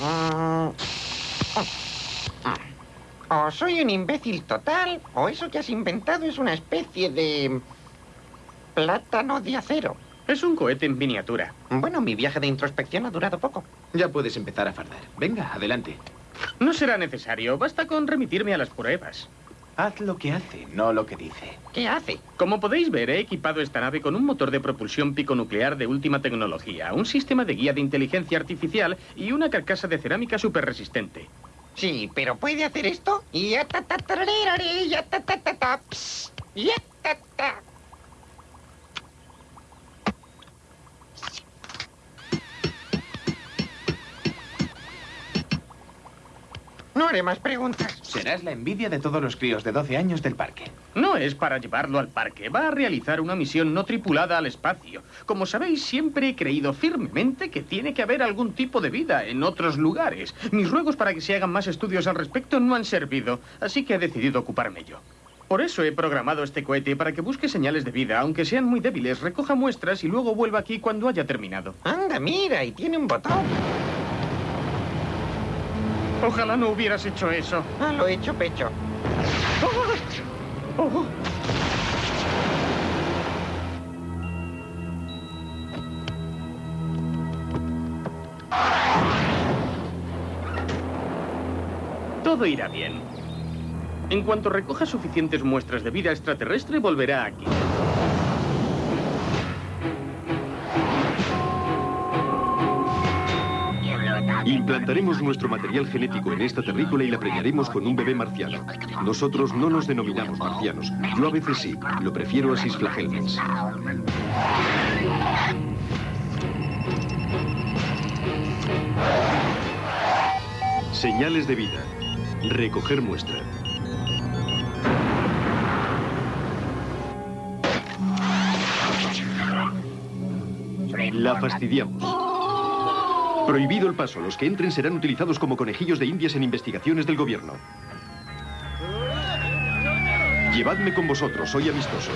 Mm. O soy un imbécil total, o eso que has inventado es una especie de... plátano de acero. Es un cohete en miniatura. Bueno, mi viaje de introspección ha durado poco. Ya puedes empezar a fardar. Venga, adelante. No será necesario. Basta con remitirme a las pruebas. Haz lo que hace, no lo que dice. ¿Qué hace? Como podéis ver, he equipado esta nave con un motor de propulsión piconuclear de última tecnología, un sistema de guía de inteligencia artificial y una carcasa de cerámica súper resistente. Sí, pero ¿puede hacer esto? Ya ta ta tarararare, ya ta ta ta No haré más preguntas. Serás la envidia de todos los críos de 12 años del parque. No es para llevarlo al parque, va a realizar una misión no tripulada al espacio. Como sabéis, siempre he creído firmemente que tiene que haber algún tipo de vida en otros lugares. Mis ruegos para que se hagan más estudios al respecto no han servido, así que he decidido ocuparme yo. Por eso he programado este cohete para que busque señales de vida, aunque sean muy débiles, recoja muestras y luego vuelva aquí cuando haya terminado. Anda, mira, y tiene un botón. Ojalá no hubieras hecho eso. Ah, lo he hecho pecho. Oh. Todo irá bien. En cuanto recoja suficientes muestras de vida extraterrestre, volverá aquí. Implantaremos nuestro material genético en esta terrícola y la preñaremos con un bebé marciano. Nosotros no nos denominamos marcianos. Yo a veces sí. Lo prefiero a cisflagelmes. Señales de vida. Recoger muestra. La fastidiamos. Prohibido el paso. Los que entren serán utilizados como conejillos de indias en investigaciones del gobierno. Llevadme con vosotros, soy amistoso.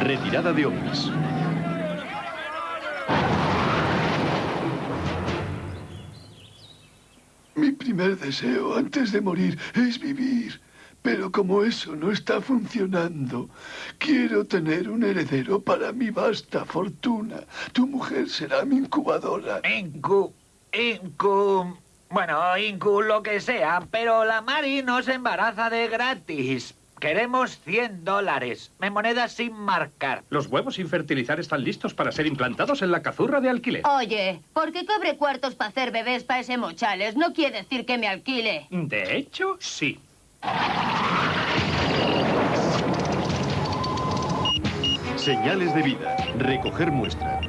Retirada de ovnis. Mi primer deseo antes de morir es vivir. Pero como eso no está funcionando, quiero tener un heredero para mi vasta fortuna. Tu mujer será mi incubadora. Incu... Incu... Bueno, Incu lo que sea, pero la Mari no se embaraza de gratis. Queremos 100 dólares. Me monedas sin marcar. Los huevos sin fertilizar están listos para ser implantados en la cazurra de alquiler. Oye, porque cobre cuartos para hacer bebés para ese mochales no quiere decir que me alquile. De hecho, sí. Señales de vida. Recoger muestra.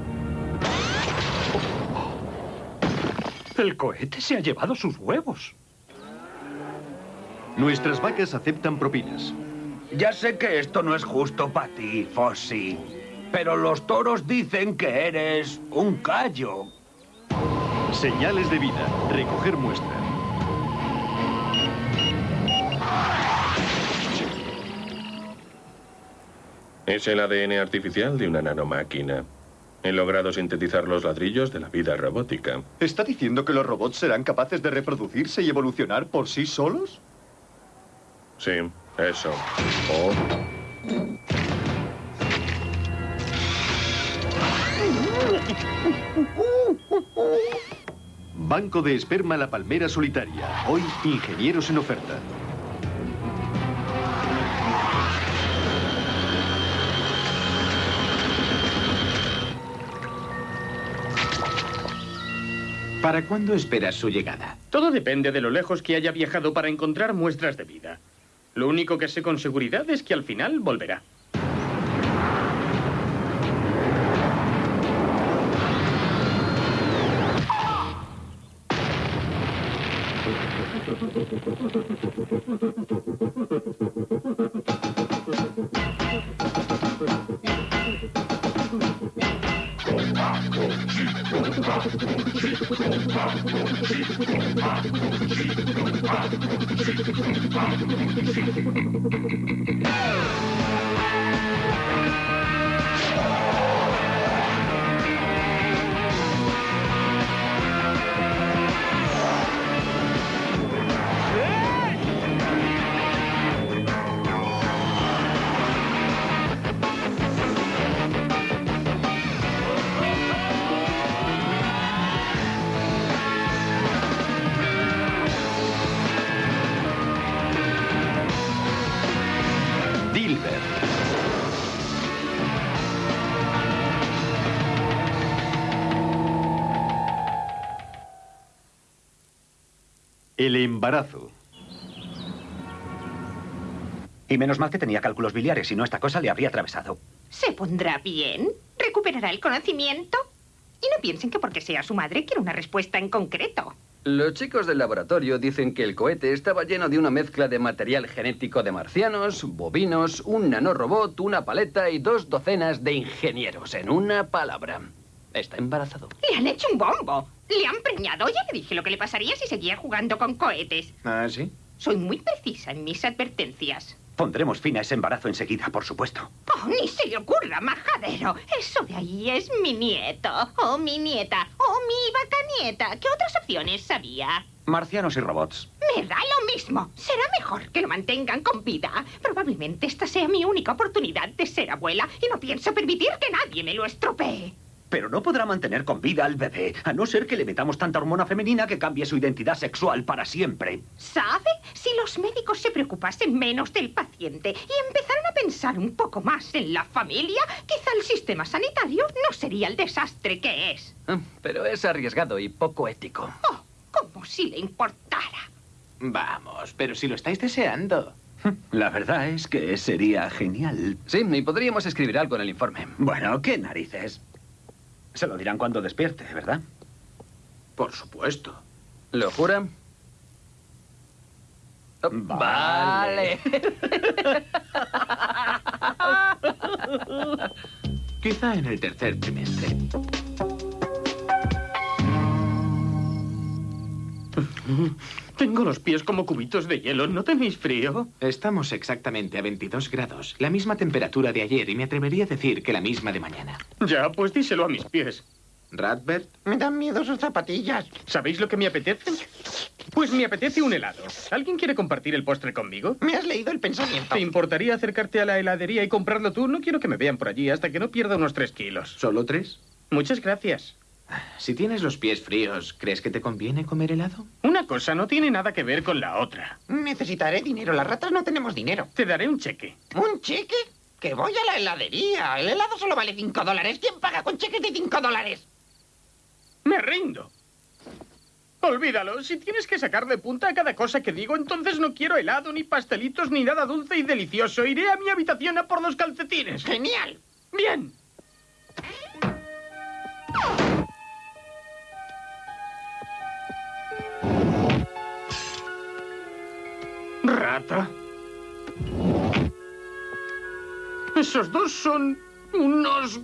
El cohete se ha llevado sus huevos. Nuestras vacas aceptan propinas. Ya sé que esto no es justo para ti, Fossi. Pero los toros dicen que eres un callo. Señales de vida. Recoger muestra. Es el ADN artificial de una nanomáquina. He logrado sintetizar los ladrillos de la vida robótica. ¿Está diciendo que los robots serán capaces de reproducirse y evolucionar por sí solos? Sí, eso. O Banco de esperma La Palmera Solitaria. Hoy, ingenieros en oferta. ¿Para cuándo esperas su llegada? Todo depende de lo lejos que haya viajado para encontrar muestras de vida. Lo único que sé con seguridad es que al final volverá. Thank you. El embarazo. Y menos mal que tenía cálculos biliares, si no esta cosa le habría atravesado. ¿Se pondrá bien? ¿Recuperará el conocimiento? Y no piensen que porque sea su madre quiere una respuesta en concreto. Los chicos del laboratorio dicen que el cohete estaba lleno de una mezcla de material genético de marcianos, bovinos, un nanorobot, una paleta y dos docenas de ingenieros. En una palabra. Está embarazado. Le han hecho un bombo. Le han preñado. Ya le dije lo que le pasaría si seguía jugando con cohetes. ¿Ah, sí? Soy muy precisa en mis advertencias. Pondremos fin a ese embarazo enseguida, por supuesto. Oh, ni se le ocurra, majadero. Eso de ahí es mi nieto. O mi nieta. O mi vaca nieta. ¿Qué otras opciones sabía? Marcianos y robots. Me da lo mismo. Será mejor que lo mantengan con vida. Probablemente esta sea mi única oportunidad de ser abuela y no pienso permitir que nadie me lo estropee. Pero no podrá mantener con vida al bebé, a no ser que le metamos tanta hormona femenina que cambie su identidad sexual para siempre. ¿Sabe? Si los médicos se preocupasen menos del paciente y empezaran a pensar un poco más en la familia, quizá el sistema sanitario no sería el desastre que es. Ah, Pero es arriesgado y poco ético. Oh, como si le importara. Vamos, pero si lo estáis deseando. La verdad es que sería genial. Sí, y podríamos escribir algo en el informe. Bueno, ¿qué narices? Se lo dirán cuando despierte, ¿verdad? Por supuesto. ¿Lo jura? Oh, Vale. Quizá en el tercer trimestre. Tengo los pies como cubitos de hielo. ¿No tenéis frío? Estamos exactamente a 22 grados, la misma temperatura de ayer y me atrevería a decir que la misma de mañana. Ya, pues díselo a mis pies. Radbert, Me dan miedo sus zapatillas. ¿Sabéis lo que me apetece? Pues me apetece un helado. ¿Alguien quiere compartir el postre conmigo? Me has leído el pensamiento. ¿Te importaría acercarte a la heladería y comprarlo tú? No quiero que me vean por allí hasta que no pierda unos tres kilos. ¿solo tres? Muchas gracias. Si tienes los pies fríos, ¿crees que te conviene comer helado? Una cosa no tiene nada que ver con la otra. Necesitaré dinero. Las ratas no tenemos dinero. Te daré un cheque. ¿Un cheque? Que voy a la heladería. El helado solo vale 5 dólares. ¿Quién paga con cheques de 5 dólares? Me rindo. Olvídalo. Si tienes que sacar de punta a cada cosa que digo, entonces no quiero helado, ni pastelitos, ni nada dulce y delicioso. Iré a mi habitación a por los calcetines. ¡Genial! Bien. Rata. Esos dos son unos...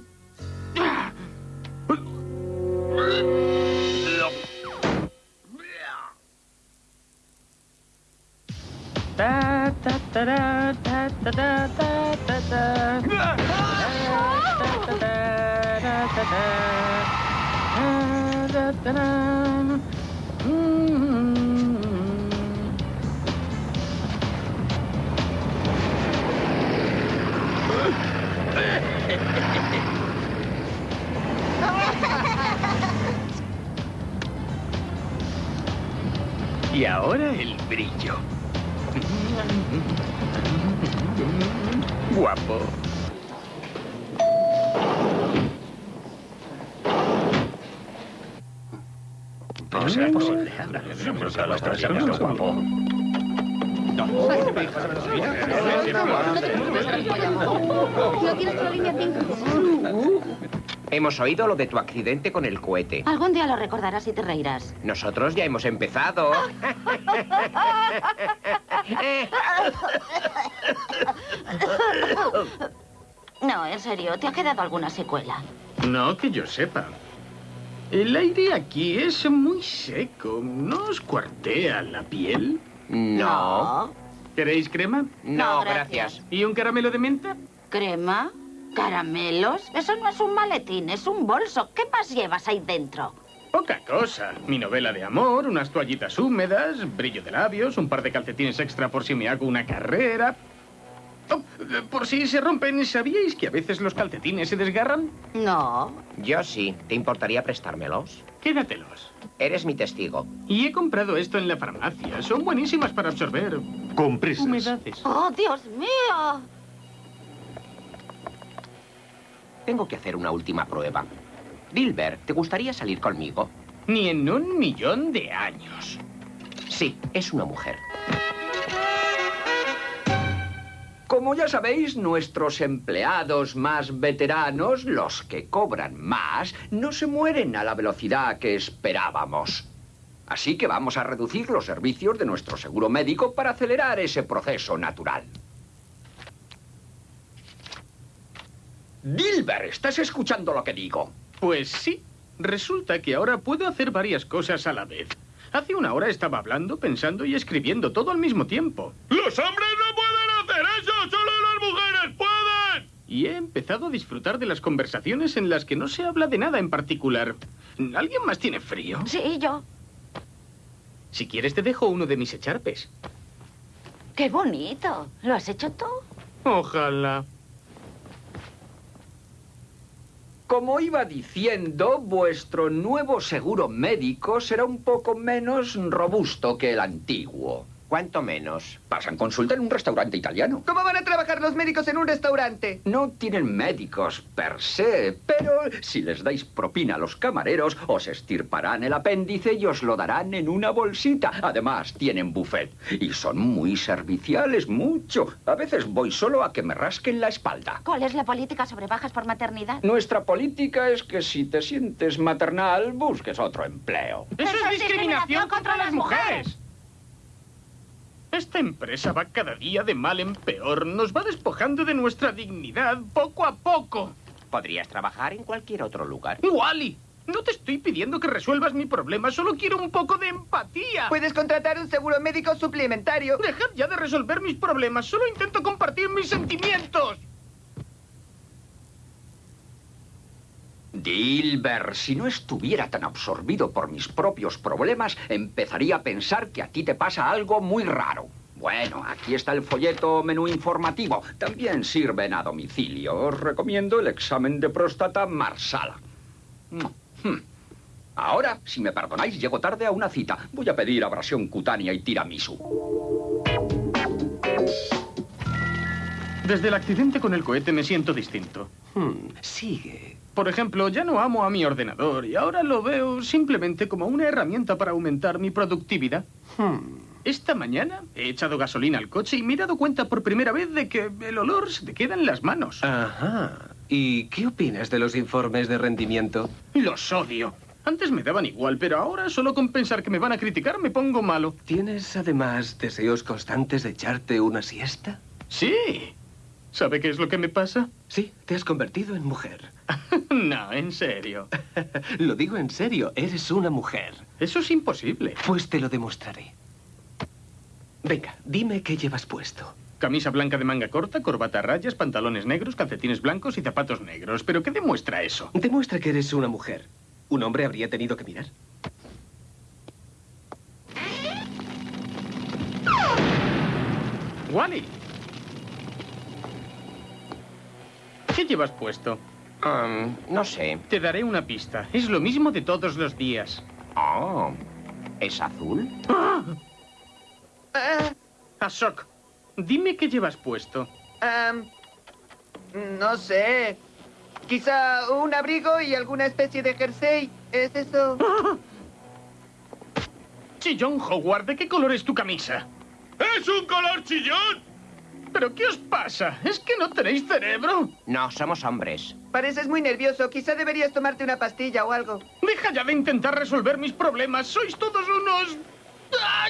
ta, ta, ta, ta. Ta, ta, ta, ta. Mm. Y ahora el brillo. Guapo. No será posible. guapo. ¿No tienes línea 5? Hemos oído lo de tu accidente con el cohete. Algún día lo recordarás y te reirás. Nosotros ya hemos empezado. No, en serio, ¿te ha quedado alguna secuela? No que yo sepa. El aire aquí es muy seco. ¿No os cuartea la piel? No. ¿Queréis crema? No, No, gracias. gracias. ¿Y un caramelo de menta? ¿Crema? ¿Caramelos? Eso no es un maletín, es un bolso. ¿Qué más llevas ahí dentro? Poca cosa. Mi novela de amor, unas toallitas húmedas, brillo de labios, un par de calcetines extra por si me hago una carrera. Oh, por si se rompen, ¿sabíais que a veces los calcetines se desgarran? No. Yo sí. ¿Te importaría prestármelos? Quédatelos. Eres mi testigo. Y he comprado esto en la farmacia. Son buenísimas para absorber Compresas. humedades. ¡Oh, Dios mío! Tengo que hacer una última prueba. Dilbert, ¿te gustaría salir conmigo? Ni en un millón de años. Sí, es una mujer. Como ya sabéis, nuestros empleados más veteranos, los que cobran más, no se mueren a la velocidad que esperábamos. Así que vamos a reducir los servicios de nuestro seguro médico para acelerar ese proceso natural. Dilber, ¿estás escuchando lo que digo? Pues sí. Resulta que ahora puedo hacer varias cosas a la vez. Hace una hora estaba hablando, pensando y escribiendo todo al mismo tiempo. ¡Los hombres no pueden hacer eso! ¡Solo las mujeres pueden! Y he empezado a disfrutar de las conversaciones en las que no se habla de nada en particular. ¿Alguien más tiene frío? Sí, yo. Si quieres te dejo uno de mis echarpes. Qué bonito. ¿Lo has hecho tú? Ojalá. Como iba diciendo, vuestro nuevo seguro médico será un poco menos robusto que el antiguo. ¿Cuánto menos? Pasan consulta en un restaurante italiano. ¿Cómo van a trabajar los médicos en un restaurante? No tienen médicos per se, pero si les dais propina a los camareros, os estirparán el apéndice y os lo darán en una bolsita. Además, tienen buffet. Y son muy serviciales, mucho. A veces voy solo a que me rasquen la espalda. ¿Cuál es la política sobre bajas por maternidad? Nuestra política es que si te sientes maternal, busques otro empleo. ¡Eso es discriminación contra las mujeres! Esta empresa va cada día de mal en peor. Nos va despojando de nuestra dignidad poco a poco. Podrías trabajar en cualquier otro lugar. ¡Wally! No te estoy pidiendo que resuelvas mi problema, solo quiero un poco de empatía. Puedes contratar un seguro médico suplementario. Dejad ya de resolver mis problemas, solo intento compartir mis sentimientos. Dilber, si no estuviera tan absorbido por mis propios problemas, empezaría a pensar que a ti te pasa algo muy raro. Bueno, aquí está el folleto menú informativo. También sirven a domicilio. Os recomiendo el examen de próstata Marsala. Hmm. Ahora, si me perdonáis, llego tarde a una cita. Voy a pedir abrasión cutánea y tiramisú. Desde el accidente con el cohete me siento distinto. Hmm, sigue. Por ejemplo, ya no amo a mi ordenador y ahora lo veo simplemente como una herramienta para aumentar mi productividad. Hmm. Esta mañana he echado gasolina al coche y me he dado cuenta por primera vez de que el olor se te queda en las manos. Ajá. ¿Y qué opinas de los informes de rendimiento? Los odio. Antes me daban igual, pero ahora solo con pensar que me van a criticar me pongo malo. ¿Tienes además deseos constantes de echarte una siesta? Sí. ¿Sabe qué es lo que me pasa? Sí, te has convertido en mujer. no, en serio. lo digo en serio, eres una mujer. Eso es imposible. Pues te lo demostraré. Venga, dime qué llevas puesto. Camisa blanca de manga corta, corbata a rayas, pantalones negros, calcetines blancos y zapatos negros. ¿Pero qué demuestra eso? Demuestra que eres una mujer. ¿Un hombre habría tenido que mirar? Wally. ¿Qué llevas puesto? Um, no sé. Te daré una pista. Es lo mismo de todos los días. Oh, ¿es azul? ¡Ah! Ashok, dime qué llevas puesto. Um, no sé. Quizá un abrigo y alguna especie de jersey. ¿Es eso? Chillón Howard, ¿de qué color es tu camisa? ¡Es un color chillón! ¿Pero qué os pasa? ¿Es que no tenéis cerebro? No, somos hombres. Pareces muy nervioso. Quizá deberías tomarte una pastilla o algo. Deja ya de intentar resolver mis problemas. Sois todos unos... ¡Ah!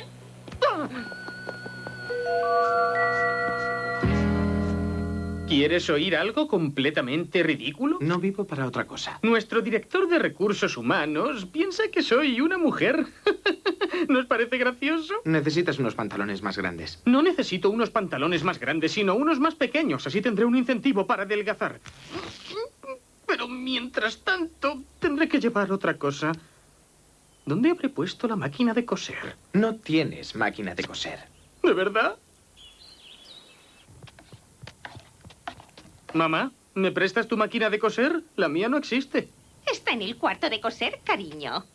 ¿Quieres oír algo completamente ridículo? No vivo para otra cosa. Nuestro director de recursos humanos piensa que soy una mujer. ¿Nos parece gracioso? Necesitas unos pantalones más grandes. No necesito unos pantalones más grandes, sino unos más pequeños. Así tendré un incentivo para adelgazar. Pero mientras tanto, tendré que llevar otra cosa. ¿Dónde habré puesto la máquina de coser? No tienes máquina de coser. ¿De verdad? Mamá, ¿me prestas tu máquina de coser? La mía no existe. Está en el cuarto de coser, cariño.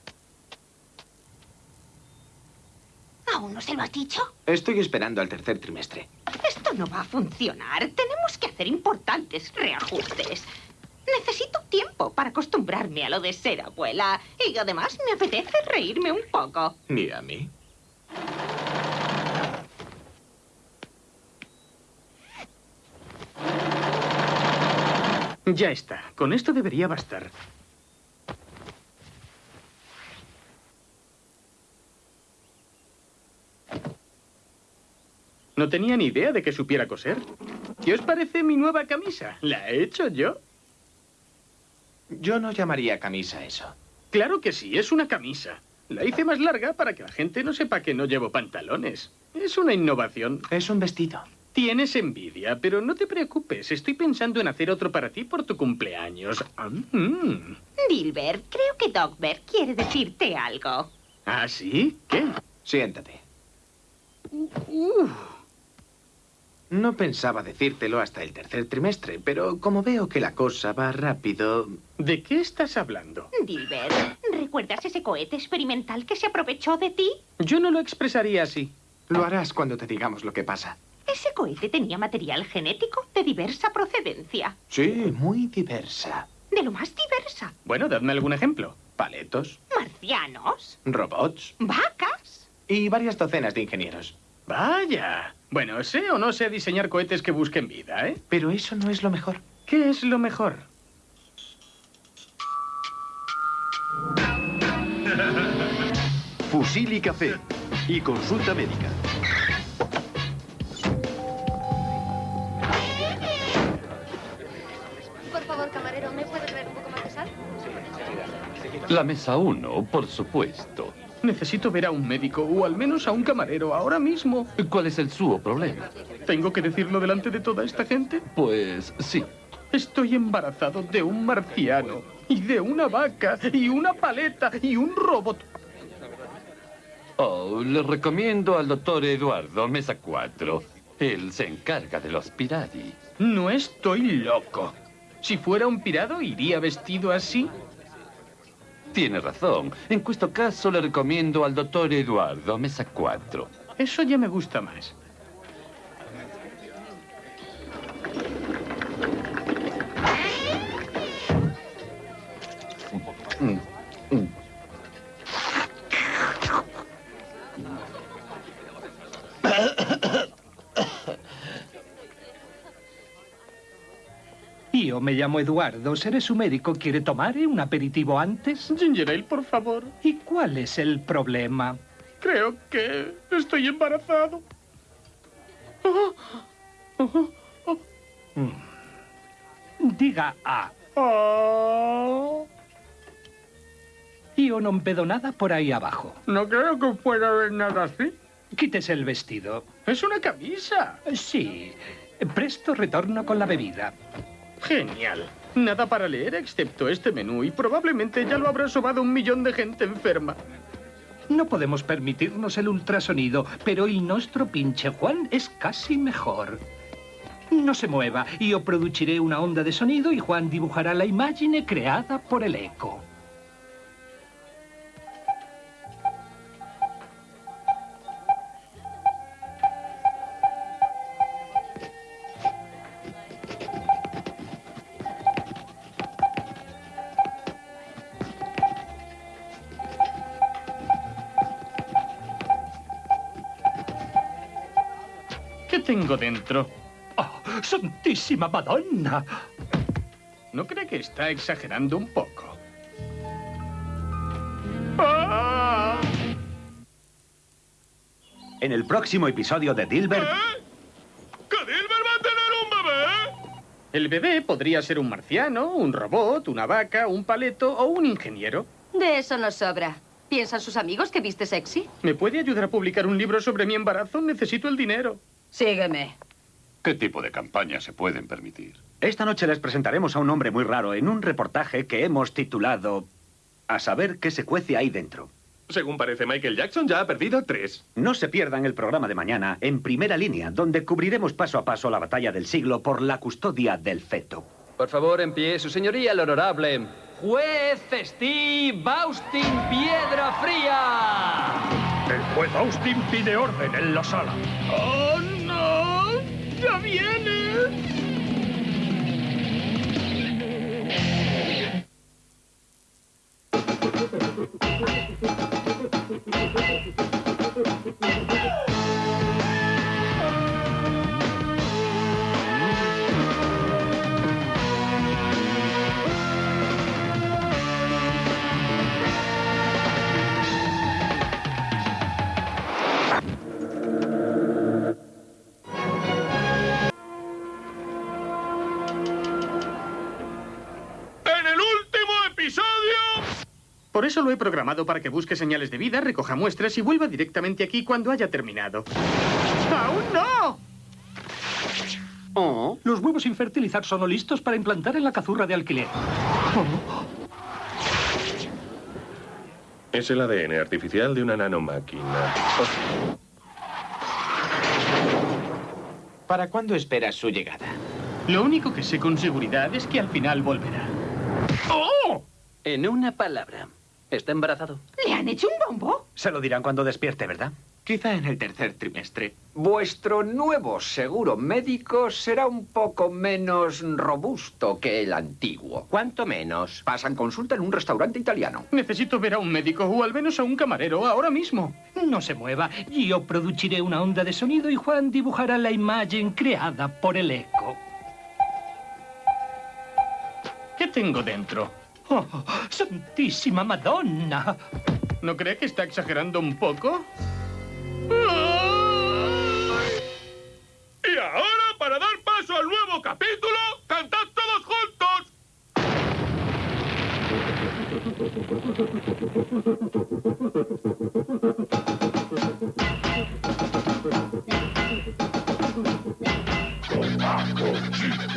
¿Aún no se lo has dicho? Estoy esperando al tercer trimestre. Esto no va a funcionar. Tenemos que hacer importantes reajustes. Necesito tiempo para acostumbrarme a lo de ser abuela. Y además me apetece reírme un poco. ¿Ni a mí? Ya está. Con esto debería bastar. No tenía ni idea de que supiera coser. ¿Qué os parece mi nueva camisa? ¿La he hecho yo? Yo no llamaría camisa eso. Claro que sí, es una camisa. La hice más larga para que la gente no sepa que no llevo pantalones. Es una innovación. Es un vestido. Tienes envidia, pero no te preocupes. Estoy pensando en hacer otro para ti por tu cumpleaños. Ah, mm. Dilbert, creo que Dogbert quiere decirte algo. ¿Ah, sí? ¿Qué? Siéntate. Uf. No pensaba decírtelo hasta el tercer trimestre, pero como veo que la cosa va rápido... ¿De qué estás hablando? Dilbert, ¿recuerdas ese cohete experimental que se aprovechó de ti? Yo no lo expresaría así. Lo harás cuando te digamos lo que pasa. Ese cohete tenía material genético de diversa procedencia. Sí, muy diversa. De lo más diversa. Bueno, dadme algún ejemplo. Paletos, Marcianos, robots vacas. y varias docenas de ingenieros. Vaya. Bueno, sé o no sé diseñar cohetes que busquen vida, ¿eh? Pero eso no es lo mejor. ¿Qué es lo mejor? Fusil y café. Y consulta médica. La mesa 1, por supuesto. Necesito ver a un médico o al menos a un camarero ahora mismo. ¿Cuál es el suo problema? ¿Tengo que decirlo delante de toda esta gente? Pues sí. Estoy embarazado de un marciano y de una vaca y una paleta y un robot. Oh, le recomiendo al doctor Eduardo, mesa 4. Él se encarga de los pirati. No estoy loco. Si fuera un pirado, ¿iría vestido así? Tiene razón. En questo caso le recomiendo al doctor Eduardo, mesa 4. Eso ya me gusta más. Me llamo Eduardo, seré su médico. ¿Quiere tomar un aperitivo antes? Ginger ale, por favor. ¿Y cuál es el problema? Creo que estoy embarazado. Oh, oh, oh. Diga A. Oh. Io non vedo nada por ahí abajo. No creo que pueda haber nada así. Quítese el vestido. Es una camisa. Sí. Presto retorno con la bebida. Genial. Nada para leer excepto este menú y probablemente ya lo habrá sobado un millón de gente enferma. No podemos permitirnos el ultrasonido, pero il nostro pinche Juan es casi mejor. No se mueva, io produciré una onda de sonido y Juan dibujará la imagen creada por el eco. Santísima Madonna! ¿No cree que está exagerando un poco? ¡Ah! En el próximo episodio de Dilbert... ¿Que Dilbert va a tener un bebé? El bebé podría ser un marciano, un robot, una vaca, un paleto o un ingeniero. De eso nos sobra. ¿Piensan sus amigos que viste sexy? ¿Me puede ayudar a publicar un libro sobre mi embarazo? Necesito el dinero. Sígueme. ¿Qué tipo de campañas se pueden permitir? Esta noche les presentaremos a un hombre muy raro en un reportaje que hemos titulado A saber qué se cuece ahí dentro. Según parece, Michael Jackson ya ha perdido tres. No se pierdan el programa de mañana en primera línea, donde cubriremos paso a paso la batalla del siglo por la custodia del feto. Por favor, en pie, su señoría el honorable juez Steve Austin Piedra Fría. El juez Austin pide orden en la sala. ¡Oh! ¡Ya viene! Por eso lo he programado para que busque señales de vida, recoja muestras y vuelva directamente aquí cuando haya terminado. ¡Aún no! Oh, los huevos sin fertilizar son listos para implantar en la cazurra de alquiler. Es el ADN artificial de una nanomáquina. ¿Para cuándo esperas su llegada? Lo único que sé con seguridad es que al final volverá. ¡Oh! En una palabra, ¿está embarazado? ¿Le han hecho un bombo? Se lo dirán cuando despierte, ¿verdad? Quizá en el tercer trimestre. Vuestro nuevo seguro médico será un poco menos robusto que el antiguo. ¿Cuánto menos? Pasan consulta en un restaurante italiano. Necesito ver a un médico o al menos a un camarero ahora mismo. No se mueva. Yo produciré una onda de sonido y Juan dibujará la imagen creada por el eco. ¿Qué tengo dentro? Oh, ¡Santísima Madonna! ¿No cree que está exagerando un poco? Y ahora, para dar paso al nuevo capítulo, cantad todos juntos.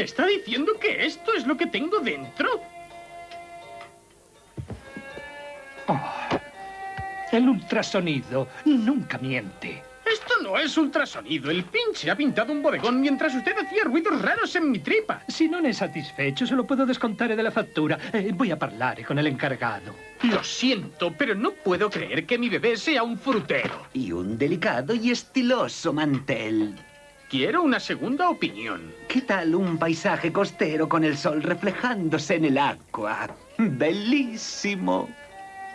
¿Me está diciendo que esto es lo que tengo dentro? El ultrasonido nunca miente. Esto no es ultrasonido. El pinche ha pintado un bodegón mientras usted hacía ruidos raros en mi tripa. Si non è satisfecho, se lo puedo descontare della fattura. Eh, voy a parlare con el encargado. Lo siento, pero no puedo creer que mi bebé sea un frutero. Y un delicado y estiloso mantel. Quiero una segunda opinión. ¿Qué tal un paisaje costero con el sol reflejándose en el agua? Bellísimo.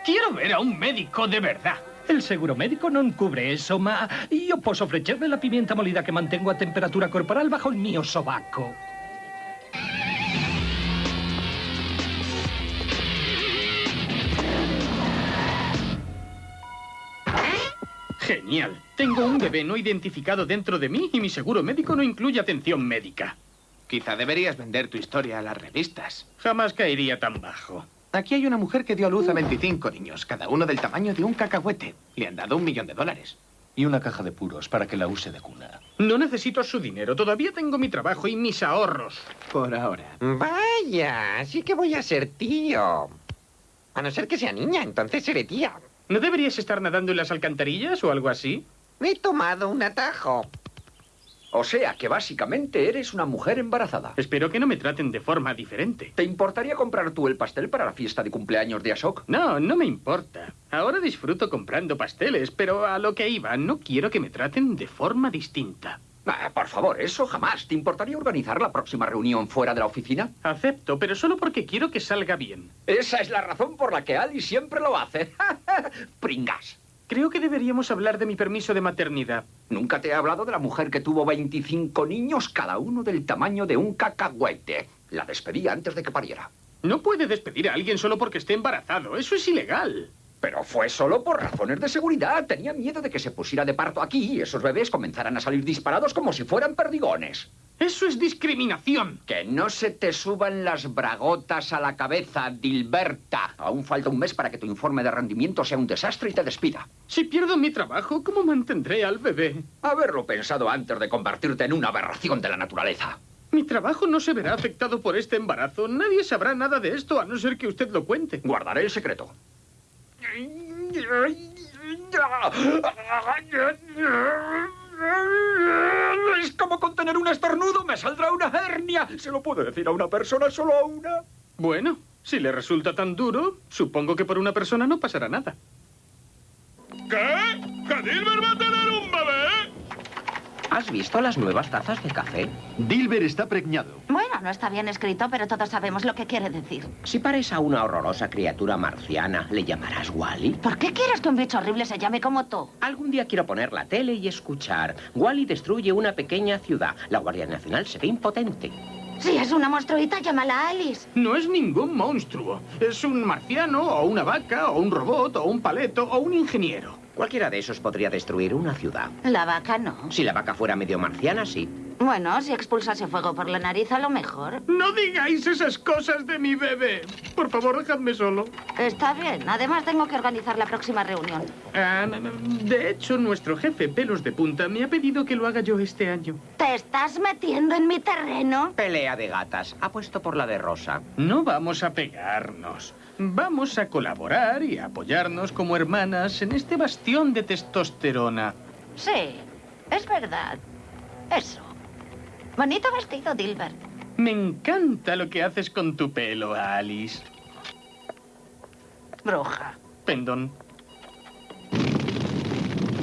Quiero ver a un médico de verdad. El seguro médico non cubre eso, ma io posso ofrecerle la pimienta molida que mantengo a temperatura corporal bajo el mio sobaco. Genial. Tengo un bebé no identificado dentro de mí y mi seguro médico no incluye atención médica. Quizá deberías vender tu historia a las revistas. Jamás caería tan bajo. Aquí hay una mujer que dio a luz a 25 niños, cada uno del tamaño de un cacahuete. Le han dado un millón de dólares. Y una caja de puros para que la use de cuna. No necesito su dinero. Todavía tengo mi trabajo y mis ahorros. Por ahora. Vaya, sí que voy a ser tío. A no ser que sea niña, entonces seré tía. ¿No deberías estar nadando en las alcantarillas o algo así? He tomado un atajo. O sea que básicamente eres una mujer embarazada. Espero que no me traten de forma diferente. ¿Te importaría comprar tú el pastel para la fiesta de cumpleaños de Ashok? No, no me importa. Ahora disfruto comprando pasteles, pero a lo que iba, no quiero que me traten de forma distinta. Ah, por favor, eso jamás. ¿Te importaría organizar la próxima reunión fuera de la oficina? Acepto, pero solo porque quiero que salga bien. Esa es la razón por la que Ali siempre lo hace. Pringas. Creo que deberíamos hablar de mi permiso de maternidad. Nunca te he hablado de la mujer que tuvo 25 niños, cada uno del tamaño de un cacahuete. La despedí antes de que pariera. No puede despedir a alguien solo porque esté embarazado. Eso es ilegal. Pero fue solo por razones de seguridad. Tenía miedo de que se pusiera de parto aquí y esos bebés comenzaran a salir disparados como si fueran perdigones. Eso es discriminación. Que no se te suban las bragotas a la cabeza, Dilberta. Aún falta un mes para que tu informe de rendimiento sea un desastre y te despida. Si pierdo mi trabajo, ¿cómo mantendré al bebé? Haberlo pensado antes de convertirte en una aberración de la naturaleza. Mi trabajo no se verá afectado por este embarazo. Nadie sabrá nada de esto a no ser que usted lo cuente. Guardaré el secreto. Es como contener un estornudo, me saldrá una hernia. ¿Se lo puedo decir a una persona, solo a una? Bueno, si le resulta tan duro, supongo que por una persona no pasará nada. ¿Qué? ¿Que Dilbert va a tener un bebé? ¿Has visto las nuevas tazas de café? Dilber está preñado. Bueno, no está bien escrito, pero todos sabemos lo que quiere decir. Si pares a una horrorosa criatura marciana, ¿le llamarás Wally? ¿Por qué quieres que un bicho horrible se llame como tú? Algún día quiero poner la tele y escuchar. Wally destruye una pequeña ciudad. La Guardia Nacional se ve impotente. Si es una monstruita, llámala Alice. No es ningún monstruo. Es un marciano, o una vaca, o un robot, o un paleto, o un ingeniero. Cualquiera de esos podría destruir una ciudad. La vaca no. Si la vaca fuera medio marciana, sí. Bueno, si expulsase fuego por la nariz, a lo mejor. No digáis esas cosas de mi bebé. Por favor, dejadme solo. Está bien. Además, tengo que organizar la próxima reunión. Ah, de hecho, nuestro jefe pelos de punta me ha pedido que lo haga yo este año. ¿Te estás metiendo en mi terreno? Pelea de gatas. Apuesto por la de Rosa. No vamos a pegarnos. Vamos a colaborar y a apoyarnos como hermanas en este bastión de testosterona. Sí, es verdad. Eso. Bonito vestido, Dilbert. Me encanta lo que haces con tu pelo, Alice. Bruja. Pendón.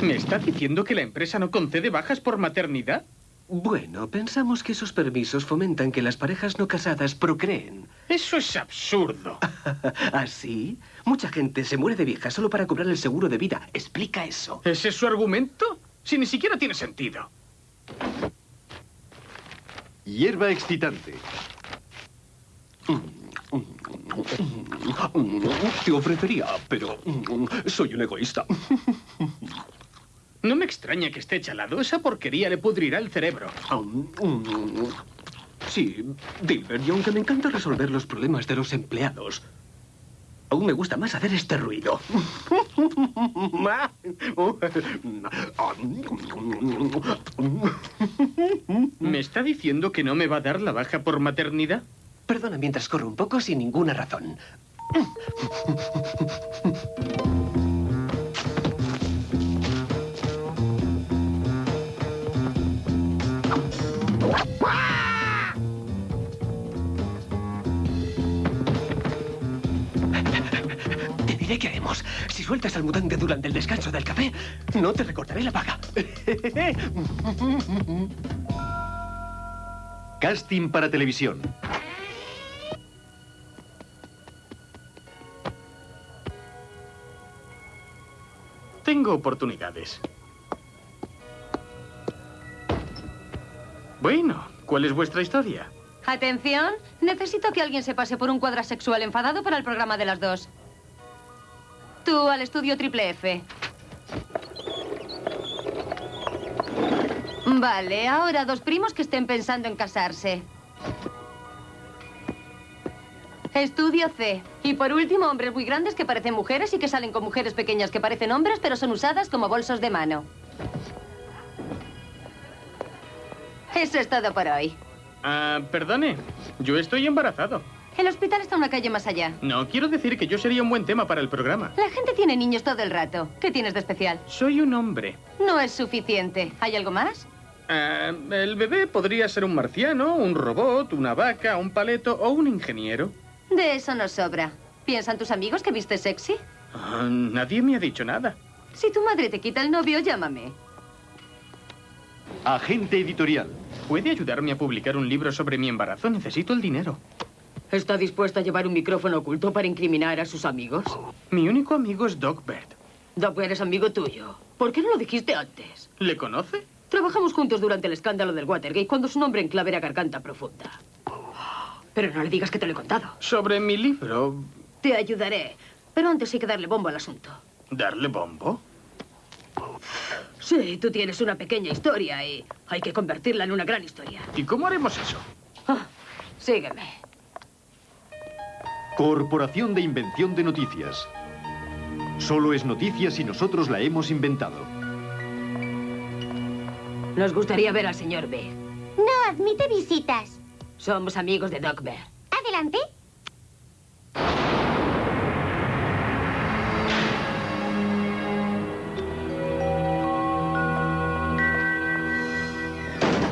¿Me está diciendo que la empresa no concede bajas por maternidad? Bueno, pensamos que esos permisos fomentan que las parejas no casadas procreen. Eso es absurdo. ¿Así? Mucha gente se muere de vieja solo para cobrar el seguro de vida. Explica eso. ¿Ese es su argumento? Si ni siquiera tiene sentido. Hierba excitante. Te ofrecería, pero soy un egoísta. No me extraña que esté chalado. Esa porquería le pudrirá el cerebro. Sí, Dilbert, y aunque me encanta resolver los problemas de los empleados, aún me gusta más hacer este ruido. ¿Me está diciendo que no me va a dar la baja por maternidad? Perdona mientras corro un poco sin ninguna razón. Diré qué haremos. Si sueltas al mutante durante el descanso del café, no te recortaré la paga. Casting para televisión. Tengo oportunidades. Bueno, ¿cuál es vuestra historia? Atención, necesito que alguien se pase por un cuadrasexual enfadado para el programa de las dos. Al estudio triple F. Vale, ahora dos primos que estén pensando en casarse. Estudio C. Y por último, hombres muy grandes que parecen mujeres y que salen con mujeres pequeñas que parecen hombres, pero son usadas como bolsos de mano. Eso es todo por hoy. Ah, perdone. Yo estoy embarazado. El hospital está una calle más allá. No, quiero decir que yo sería un buen tema para el programa. La gente tiene niños todo el rato. ¿Qué tienes de especial? Soy un hombre. No es suficiente. ¿Hay algo más? Ah, el bebé podría ser un marciano, un robot, una vaca, un paleto o un ingeniero. De eso nos sobra. ¿Piensan tus amigos que viste sexy? Ah, nadie me ha dicho nada. Si tu madre te quita el novio, llámame. Agente editorial. ¿Puede ayudarme a publicar un libro sobre mi embarazo? Necesito el dinero. ¿Está dispuesta a llevar un micrófono oculto para incriminar a sus amigos? Mi único amigo es Doc Bert. Doc Bert es amigo tuyo. ¿Por qué no lo dijiste antes? ¿Le conoce? Trabajamos juntos durante el escándalo del Watergate cuando su nombre en clave era Garganta Profunda. Pero no le digas que te lo he contado. Sobre mi libro. Te ayudaré. Pero antes hay que darle bombo al asunto. ¿Darle bombo? Sí, tú tienes una pequeña historia y hay que convertirla en una gran historia. ¿Y cómo haremos eso? Ah, sígueme. Corporación de Invención de Noticias. Solo es noticia si nosotros la hemos inventado. Nos gustaría ver al señor B. No admite visitas. Somos amigos de Doc Bear. Adelante.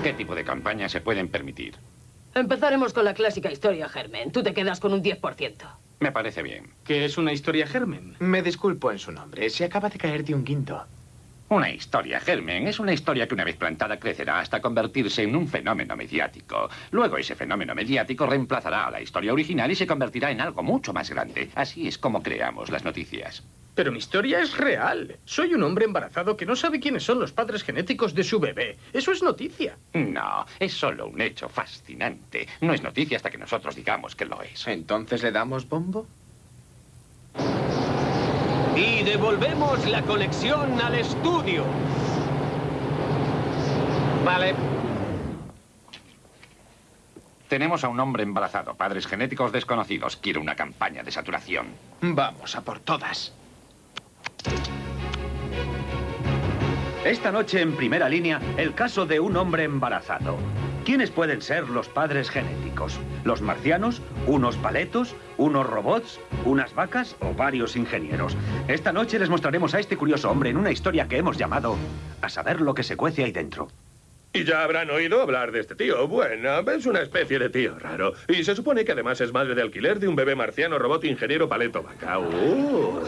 ¿Qué tipo de campañas se pueden permitir? Empezaremos con la clásica historia Germen. Tú te quedas con un 10%. Me parece bien. ¿Qué es una historia germen? Me disculpo en su nombre. Se acaba de caer de un guindo. Una historia, Germen, es una historia que una vez plantada crecerá hasta convertirse en un fenómeno mediático. Luego ese fenómeno mediático reemplazará a la historia original y se convertirá en algo mucho más grande. Así es como creamos las noticias. Pero mi historia es real. Soy un hombre embarazado que no sabe quiénes son los padres genéticos de su bebé. Eso es noticia. No, es solo un hecho fascinante. No es noticia hasta que nosotros digamos que lo es. ¿Entonces le damos bombo? Y devolvemos la colección al estudio. Vale. Tenemos a un hombre embarazado, padres genéticos desconocidos. Quiero una campaña de saturación. Vamos a por todas. Esta noche en primera línea, el caso de un hombre embarazado. ¿Quiénes pueden ser los padres genéticos? ¿Los marcianos? ¿Unos paletos? ¿Unos robots? ¿Unas vacas? ¿O varios ingenieros? Esta noche les mostraremos a este curioso hombre en una historia que hemos llamado A saber lo que se cuece ahí dentro. Y ya habrán oído hablar de este tío. Bueno, es una especie de tío raro. Y se supone que además es madre de alquiler de un bebé marciano robot ingeniero paleto vaca. Uh.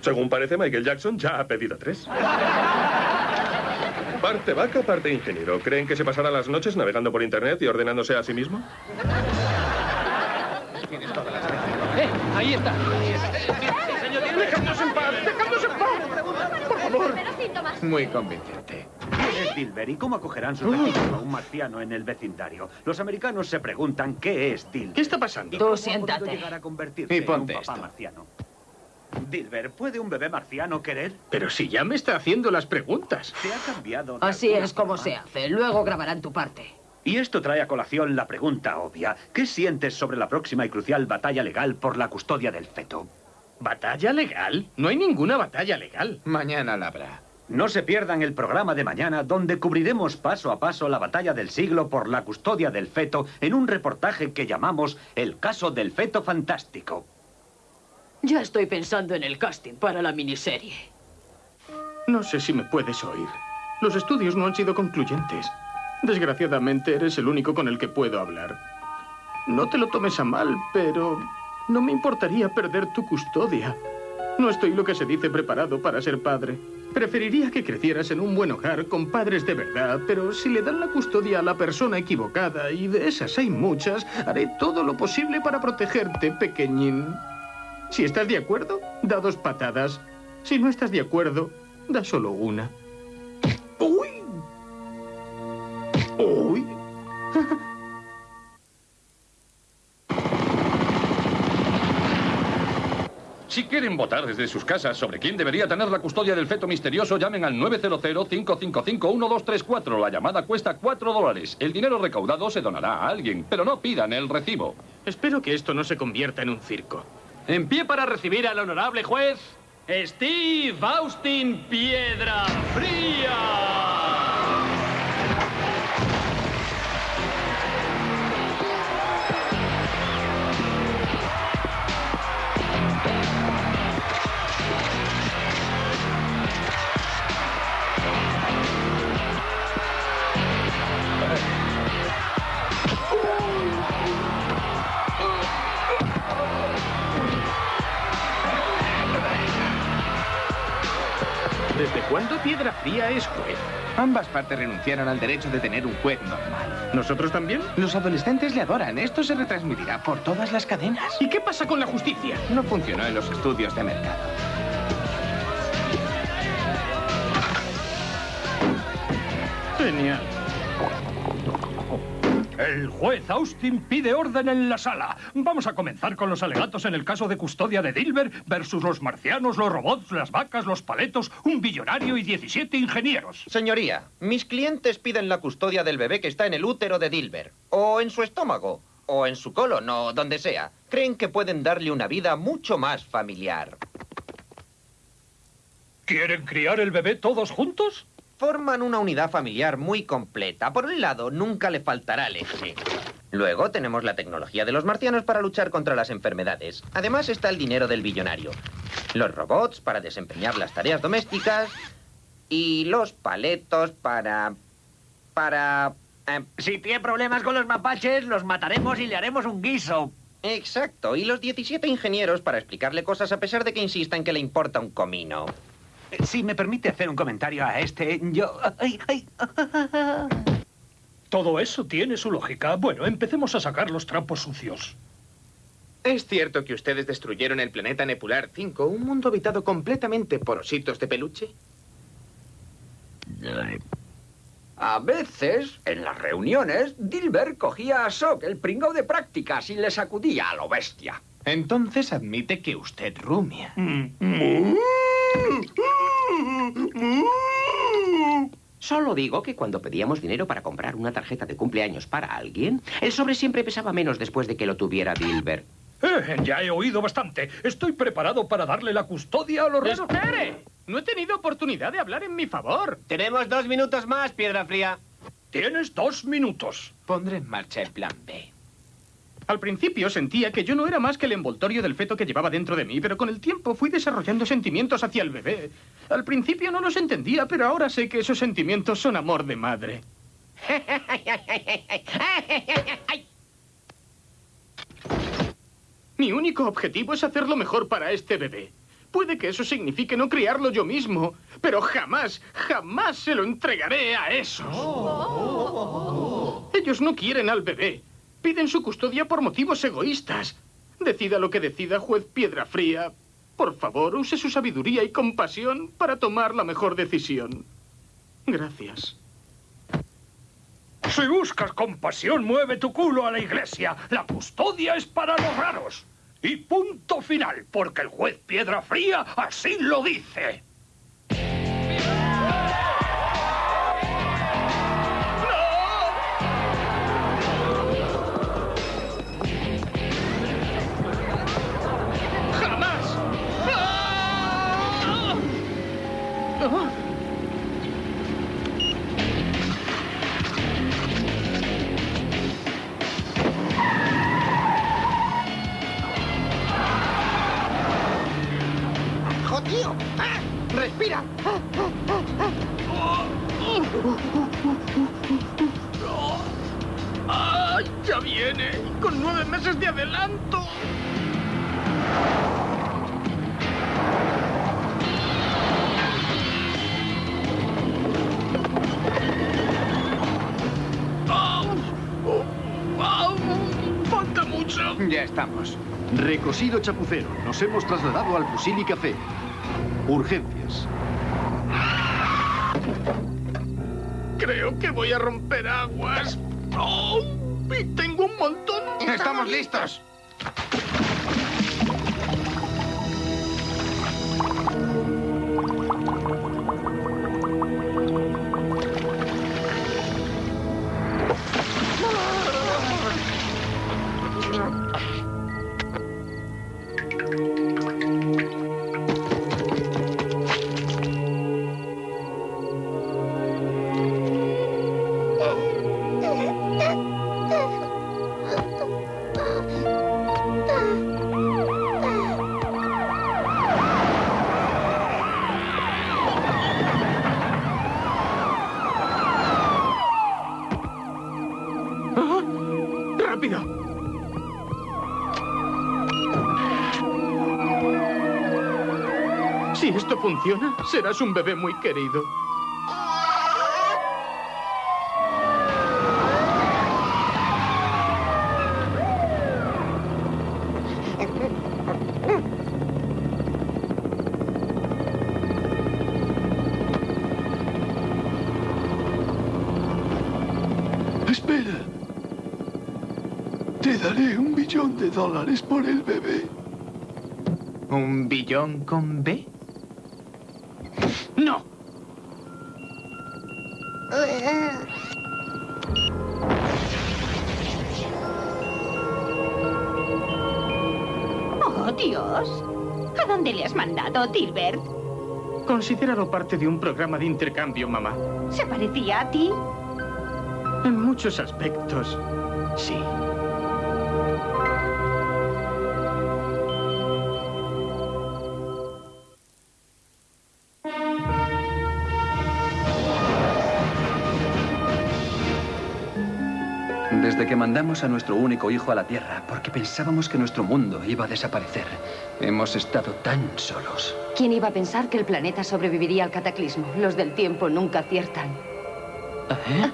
Según parece, Michael Jackson ya ha pedido tres. Parte vaca, parte ingeniero. ¿Creen que se pasará las noches navegando por internet y ordenándose a sí mismo? ¡Eh! Ahí está. ¡Dejadnos en paz! ¡Dejadnos en paz! ¡Por favor! Muy convincente. ¿Quién es Dilber y cómo acogerán su pequeño a un marciano en el vecindario? Los americanos se preguntan qué es Dilber. ¿Qué está pasando? Tú ¿Cómo ha siéntate. a convertirse Y en ponte un papá esto. marciano? Dilber, ¿puede un bebé marciano querer? Pero si ya me está haciendo las preguntas. Se ha cambiado. Así es como forma? se hace. Luego grabarán tu parte. Y esto trae a colación la pregunta obvia. ¿Qué sientes sobre la próxima y crucial batalla legal por la custodia del feto? ¿Batalla legal? No hay ninguna batalla legal. Mañana la habrá. No se pierdan el programa de mañana donde cubriremos paso a paso la batalla del siglo por la custodia del feto en un reportaje que llamamos El caso del feto fantástico. Ya estoy pensando en el casting para la miniserie. No sé si me puedes oír. Los estudios no han sido concluyentes. Desgraciadamente eres el único con el que puedo hablar. No te lo tomes a mal, pero no me importaría perder tu custodia. No estoy lo que se dice preparado para ser padre. Preferiría que crecieras en un buen hogar con padres de verdad, pero si le dan la custodia a la persona equivocada, y de esas hay muchas, haré todo lo posible para protegerte, pequeñín. Si estás de acuerdo, da dos patadas. Si no estás de acuerdo, da solo una. ¡Uy! ¡Uy! Si quieren votar desde sus casas sobre quién debería tener la custodia del feto misterioso, llamen al 900-555-1234. La llamada cuesta 4 dólares. El dinero recaudado se donará a alguien, pero no pidan el recibo. Espero que esto no se convierta en un circo. En pie para recibir al honorable juez, Steve Austin Piedra Fría. Piedra Fría es juez? Ambas partes renunciaron al derecho de tener un juez normal. ¿Nosotros también? Los adolescentes le adoran. Esto se retransmitirá por todas las cadenas. ¿Y qué pasa con la justicia? No funcionó en los estudios de mercado. Genial. El juez Austin pide orden en la sala. Vamos a comenzar con los alegatos en el caso de custodia de Dilber versus los marcianos, los robots, las vacas, los paletos, un billonario y 17 ingenieros. Señoría, mis clientes piden la custodia del bebé que está en el útero de Dilber, o en su estómago, o en su colon, o donde sea. Creen que pueden darle una vida mucho más familiar. ¿Quieren criar el bebé todos juntos? Forman una unidad familiar muy completa. Por un lado, nunca le faltará leche. Luego tenemos la tecnología de los marcianos para luchar contra las enfermedades. Además está el dinero del billonario. Los robots para desempeñar las tareas domésticas. Y los paletos para... para... Eh, Si tiene problemas con los mapaches, los mataremos y le haremos un guiso. Exacto, y los 17 ingenieros para explicarle cosas a pesar de que insista en que le importa un comino. Si me permite hacer un comentario a este, yo... ay, ay, Todo eso tiene su lógica. Bueno, empecemos a sacar los trapos sucios. ¿Es cierto que ustedes destruyeron el planeta Nepular 5, un mundo habitado completamente por ositos de peluche? A veces, en las reuniones, Dilbert cogía a Sok, el pringao de prácticas, y le sacudía a lo bestia. Entonces admite que usted rumia. Solo digo que cuando pedíamos dinero para comprar una tarjeta de cumpleaños para alguien, el sobre siempre pesaba menos después de que lo tuviera Dilbert. Eh, ya he oído bastante. Estoy preparado para darle la custodia a los raros. ¡Espere! No he tenido oportunidad de hablar en mi favor. Tenemos dos minutos más, Piedra Fría. Tienes dos minutos. Pondré en marcha el plan B. Al principio sentía que yo no era más que el envoltorio del feto que llevaba dentro de mí, pero con el tiempo fui desarrollando sentimientos hacia el bebé. Al principio no los entendía, pero ahora sé que esos sentimientos son amor de madre. Mi único objetivo es hacer lo mejor para este bebé. Puede que eso signifique no criarlo yo mismo, pero jamás, jamás se lo entregaré a esos. Ellos no quieren al bebé. Piden su custodia por motivos egoístas. Decida lo que decida, juez Piedra Fría. Por favor, use su sabiduría y compasión para tomar la mejor decisión. Gracias. Si buscas compasión, mueve tu culo a la iglesia. La custodia es para los raros. Y punto final, porque el juez Piedra Fría así lo dice. Recosido chapucero. Nos hemos trasladado al fusil y café. Urgencias. Creo que voy a romper aguas. ¡Oh! Y tengo un montón. ¡Estamos listos! Serás un bebé muy querido. Espera. Te daré un billón de dólares por el bebé. ¿Un billón con B? Mandado, Dilbert? Considéralo parte de un programa de intercambio, mamá. ¿Se parecía a ti? En muchos aspectos, sí. Desde que mandamos a nuestro único hijo a la Tierra, porque pensábamos que nuestro mundo iba a desaparecer, hemos estado tan solos. ¿Quién iba a pensar que el planeta sobreviviría al cataclismo? Los del tiempo nunca aciertan. ¿Eh?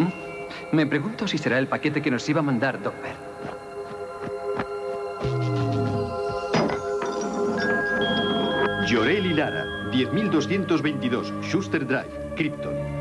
Mm, Me pregunto si será el paquete que nos iba a mandar Doc Bert. Llorel y Lara, 10222, Schuster Drive, Krypton.